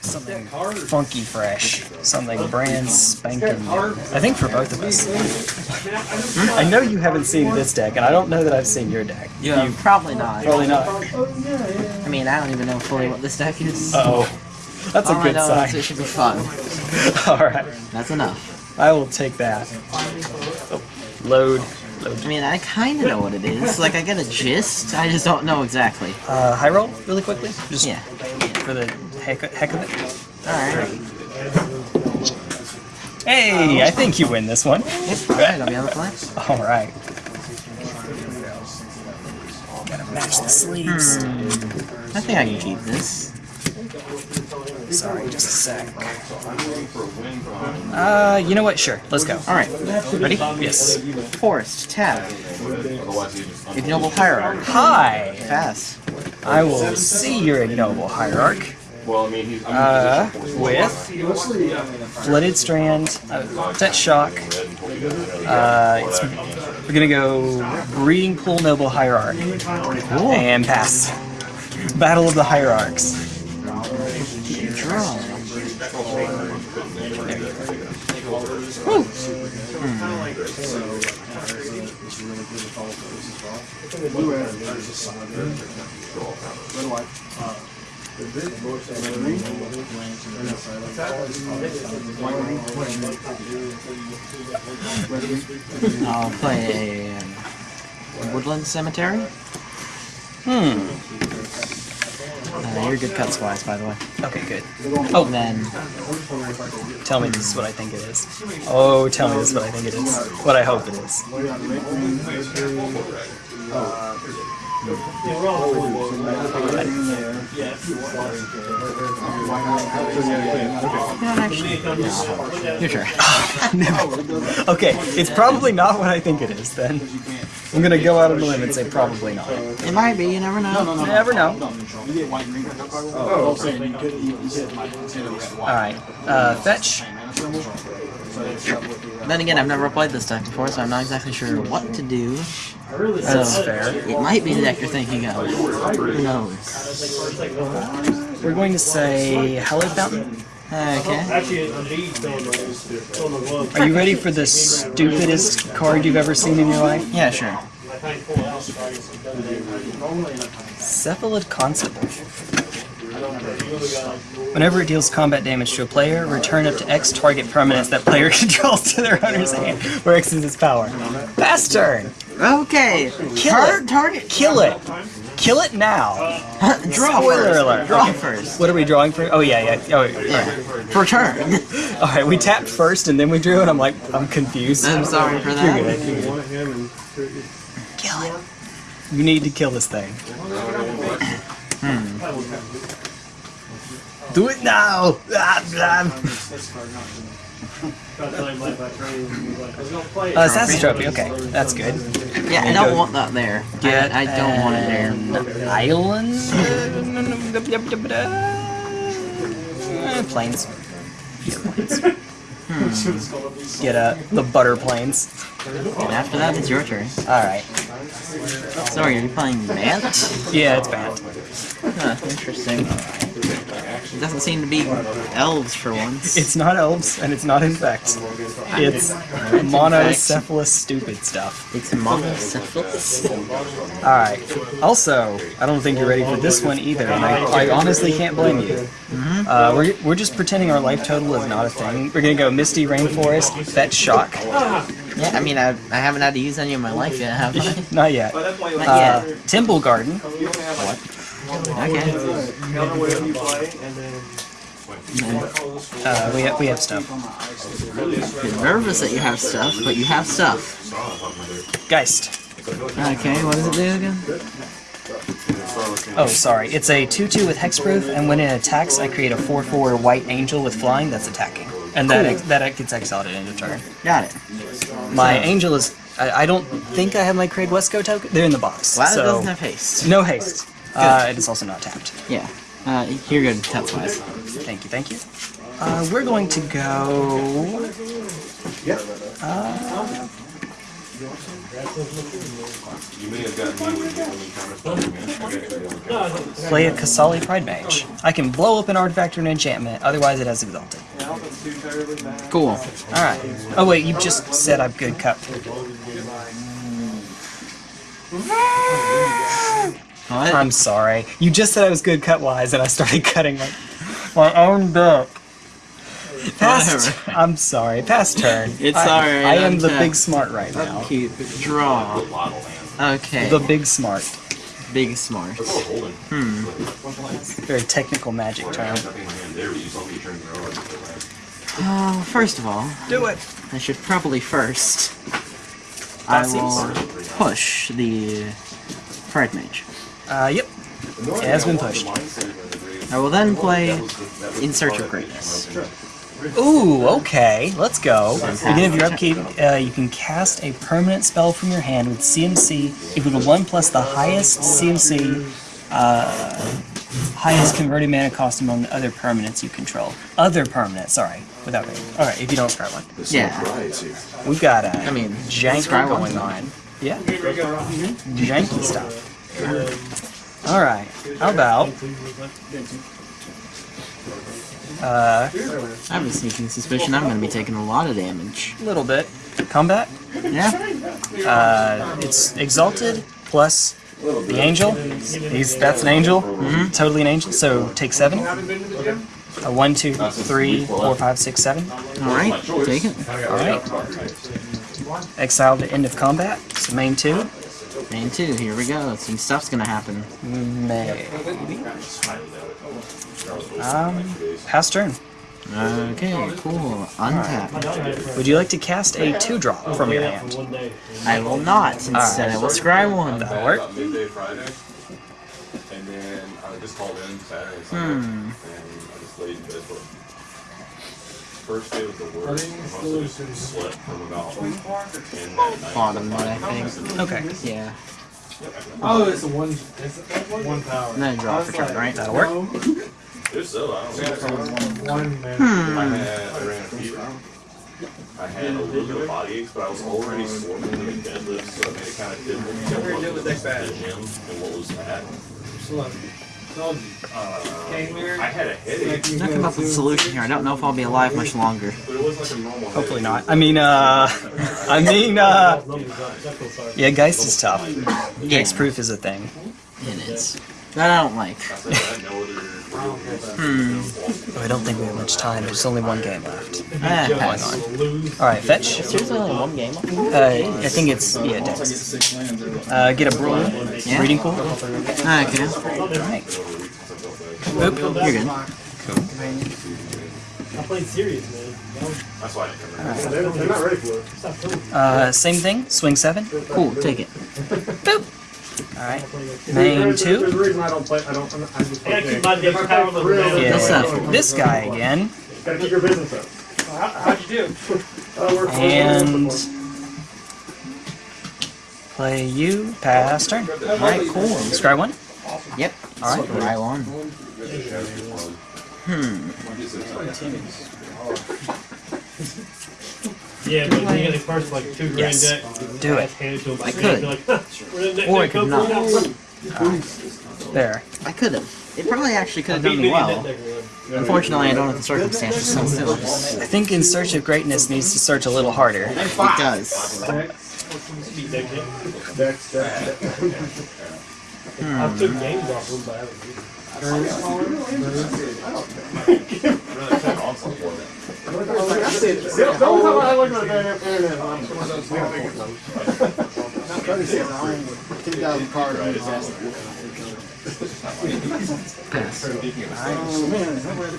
something funky fresh, something brand spanking new. I think for both of us. I know you haven't seen this deck, and I don't know that I've seen your deck. Yeah, You probably not. probably not. I mean, I don't even know fully what this deck is. Uh oh, that's a All I know sign. is it should be fun. All right, That's enough. I will take that. Oh, load, load. I mean, I kind of know what it is. Like, I get a gist. I just don't know exactly. Uh, high roll, really quickly, just Yeah. for the heck, heck of it. All right. Hey, I think you win this one. Yep. All right. I'll be on the play. All right. Gotta match the sleeves. I think I can keep this. Sorry, just a sec. Uh, you know what? Sure, let's go. All right. Ready? Yes. Forest tab. Ignoble hierarch. Hi. Pass. I will see your ignoble hierarch. Well, I mean, he's. Uh, with flooded strand, uh, set shock. Uh, it's, we're gonna go breeding pool noble hierarch Cool. and pass. Battle of the hierarchs. Draw. I'll play um, Woodland Cemetery. Hmm. Uh, you're good cuts wise, by the way. Okay, good. Oh, and then Tell me this is what I think it is. Oh, tell me this is what I think it is. What I hope it is. Yeah, actually, no. Your turn. Okay, it's probably not what I think it is then. I'm gonna go out on a limb and say probably not. It might be. You never know. You never know. Alright, uh, fetch. Then again, I've never played this deck before, so I'm not exactly sure what to do. That's so fair. It might be the deck you're thinking of. Who knows? We're going to say Hallowed Fountain. Okay. Actually, indeed, filling the, filling the glove. Are you ready for the stupidest card you've ever seen in your life? Yeah, sure. I think full house Cephalid Constable. Whenever it deals combat damage to a player, return up to X target permanents that player controls to their owner's hand, where X is its power. Fast turn! Okay. Kill Tar- it. Target. Kill it! Kill it now! Draw Spoiler first. alert. Draw Okay. first. What are we drawing for? Oh, yeah, yeah. Oh, alright. Yeah. For turn. Alright, we tapped first and then we drew, and I'm like, I'm confused. I'm sorry for You're that. good. You're good. Kill it. You need to kill this thing. Hmm. Do it now! Ah, ah. Uh, Assassin's Trophy, okay. That's good. Yeah, I don't want that there. Get I, I don't want it there. an Island? Uh, Plains. Plains. Get uh, the butter Plains. And after that, it's your turn. Alright. Sorry, are you playing Mant? Yeah, it's banned. Huh, interesting. It doesn't seem to be elves for once. It's not elves, and it's not infect. It's monocephalous stupid stuff. It's monocephalous. Alright. Also, I don't think you're ready for this one either, and I, I honestly can't blame you. Uh, we're, we're just pretending our life total is not a thing. We're gonna go Misty Rainforest, Fetch Shock. Yeah, I mean, I, I haven't had to use any of my life yet, have I? Not yet. Not Uh, yet. Temple Garden. Okay. Uh, we, have, we have stuff. You're nervous that you have stuff, but you have stuff. Geist. Okay, what does it do again? Oh, sorry. It's a 2-2 with hexproof, and when it attacks, I create a 4-4 white angel with flying that's attacking. And that, ex- that gets exiled at end of turn. Got it. My angel is... I, I don't think I have my Craig Westco token. They're in the box. Glad so it doesn't have haste. No haste. Uh, and it's also not tapped. Yeah. Uh, you're good, cuts wise. Thank you, thank you. Uh, we're going to go... Uh, You may have gotten me when you when you counterspelled me. I got you the other No, I guy. think- Play a Qasali Pride Mage. I can blow up an artifact or an enchantment, otherwise it has exalted. Cool. Alright. Oh wait, you just said I'm good cut. What? I'm sorry. You just said I was good cut wise and I started cutting my, my own book. Past, I'm sorry. Past turn. It's alright, I am the big smart right now. Keep draw. Okay. The big smart. big smart. Holding. Very technical magic term. Nothing in my hand there, but you saw me turn your arm. Uh, first of all, Do it. I should probably first. I That will push the Pride Mage. Uh, yep. It has been pushed. I will then play In Search of Greatness. Ooh, okay. Let's go. Beginning of your upkeep, uh, you can cast a permanent spell from your hand with CMC equal to 1 plus the highest CMC, uh, highest converted mana cost among the other permanents you control. Other permanents, sorry. Without me. Alright, if you don't scry one. Yeah. We've got a I mean, jank scry one. going on. Yeah. Janky stuff. Alright, how about, uh, I have a sneaking suspicion I'm going to be taking a lot of damage. a little bit. Combat? Yeah? Uh, it's exalted plus the angel. He's that's an angel. Totally an angel. So take seven. A one, two, three, four, five, six, seven. Alright, take it. All right. Exile the end of combat. So main two. Main two, here we go. Some stuff's going to happen. Maybe. Um, pass turn. Okay, cool. Untap. Would you like to cast a two drop from your hand? I will not. Instead, I will scry one. That'll work. About midday Friday, and then I just called in Saturday and Sunday, hmm. and I just laid in bed for First day was the worst. I must have slept from about 10 that night. Bottom mid, I think. Okay. Yeah. Oh, it's a one. It's a one power. And then draw for turn, right? That'll work. If so, I don't know. One man. I had, I ran a fever. I had a little bit of body aches, but I was already sore from doing deadlifts, so it made it kind of difficult to tell what was the gym and what was that. Uh, I had a headache, Not come up with a solution here. I don't know if I'll be alive much longer. but it was like a normal Hopefully not. I mean, uh, I mean, uh, yeah, Geist is tough. Geist proof is a thing. It is. That I don't like. I I had no other. Oh, I don't think we have much time. There's only one game left. Ah, pass. All right, fetch. Seriously, only one game? Uh, I think it's yeah, Dex. Uh, get a brawl. Yeah. Reading pool. Ah, Okay. Alright. Oop, you're good. I played serious, man. That's why I didn't come in. They're, they're not ready for it. Stop telling me. Uh, same thing. Swing seven. Cool, take it. Alright. Main There's, there's a two. reason I don't play. I don't. I just I gotta play keep my dick power level down. Yeah. What's up? This guy again. Gotta keep your business up. How, how'd you do? I And play you. Pass turn. Alright, cool. Scry one. Yep. Alright. Right one. Yeah, but you got a person like two grand Yes. deck. Do it. Hand it to him. I could. Like, huh, we're in that Or I could up, we're not. not. There. I could have. It probably actually could have done me me well. that deck, man. Unfortunately, I don't have the circumstances, so still. I think In Search of Greatness needs to search a little harder. It does. Beat deck, deck. Dex, Dex, Dex. I took games off him, but I haven't. Don't tell me I look like that internet. Pass.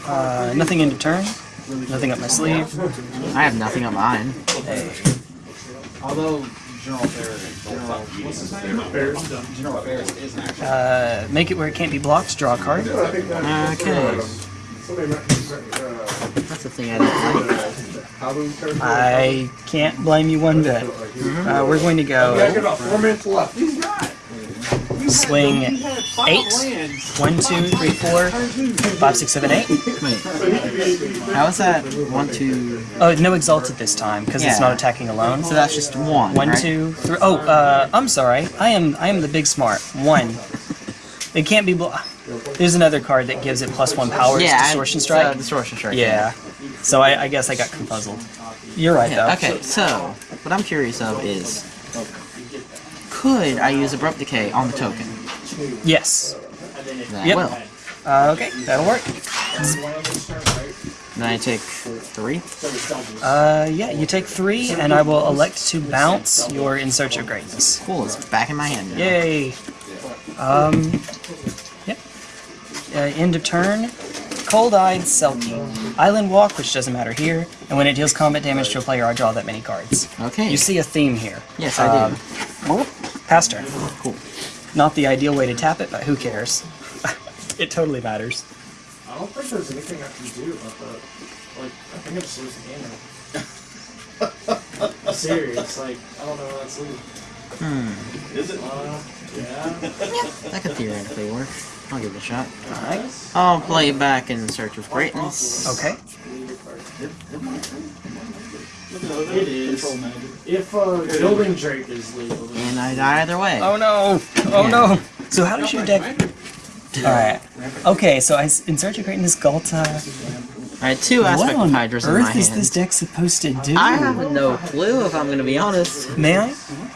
Uh, nothing into turn. Nothing up my sleeve. I have nothing on mine. Hey. Although General Ferris, General, what's his name? General Ferris is an actual. Uh, make it where it can't be blocked. Draw a card. Okay. That's the thing I don't like. I can't blame you one bit. Uh, we're going to Yeah, I got go about four minutes left. Swing eight. One, two, three, four, five, six, seven, eight. Wait. How is that one, two? Oh, no exalted this time because it's not attacking alone. So that's just one. One, right? two, three. Oh, uh, I'm sorry. I am I am the big smart. One. It can't be. Blo- There's another card that gives it plus one power. Yeah, distortion strike. Uh, distortion strike. yeah. So I, I guess I got confuzzled. You're right Yeah, though. okay, so what I'm curious of is, could I use abrupt decay on the token? Yes. That Yep. will. Uh, okay, that'll work. Then I take three. Uh, yeah, you take three, and I will elect to bounce your In Search of Greatness. Cool, it's back in my hand now. Yay! Um, yep. Uh, end of turn. Cold-Eyed Selkie. Island Walk, which doesn't matter here, and when it deals combat damage to a player, I draw that many cards. Okay. You see a theme here. Yes, I do. Um, Pass turn. Cool. Not the ideal way to tap it, but who cares? it totally matters. I don't think there's anything I can do about that. Like, I think I just lose the game now. I'm serious, like, I don't know how that's lose. Hmm. Is it? Uh, yeah. That could theoretically work. I'll give it a shot. Alright. I'll play back in search of greatness. Okay. It is. If uh, Building Drake is legal, then And I die either way. Oh no! Oh no! So how does your deck... Alright. Okay, so I s- In Search of Greatness Ghalta... Alright, two What aspect on hydras in my earth is hand. this deck supposed to do? I have no clue if I'm gonna be honest. May I?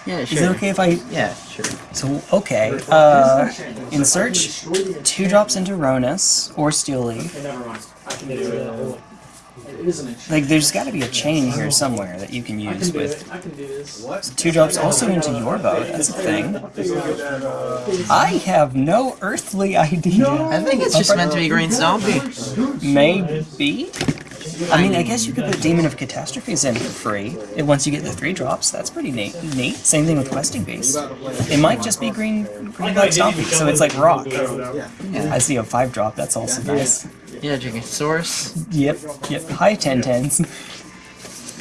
Yeah, sure. Is it okay if I... Yeah, sure. So, okay. Uh, in search, two drops into Rhonas or Steel Leaf. Okay, never mind. I can do it. It isn't a cheat. Like, there's got to be a chain here somewhere that you can I can use with. it. I can do this. Two drops also into your boat. That's a thing. I have no earthly idea. I think it's just meant to be green zombie. Maybe. I mean, I guess you could put Demon of Catastrophes in for free. And once you get the three drops, that's pretty neat. Neat. Same thing with Questing Beast. It might just be green, green black stompy, so it's like rock. Yeah. I see a five drop. That's also nice. Yeah, drinking source. Yep, yep. High 10 tens.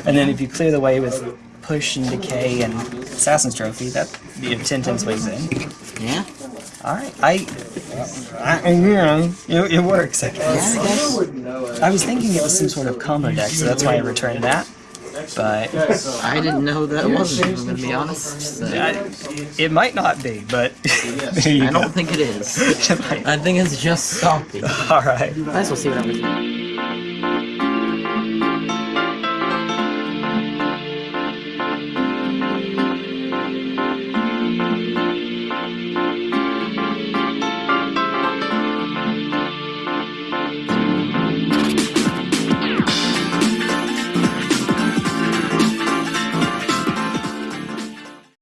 And then if you clear the way with push and decay and assassin's trophy, that have 10 10 swings in. Yeah. All right, I, I you know, it, it works. I Yeah. I guess. I was thinking it was some sort of combo deck, so that's why I returned that. But I didn't know that wasn't. I'm gonna be honest. So. I, it might not be. But I don't think it is. I think it's just zombie. All right. Might as well see what happens.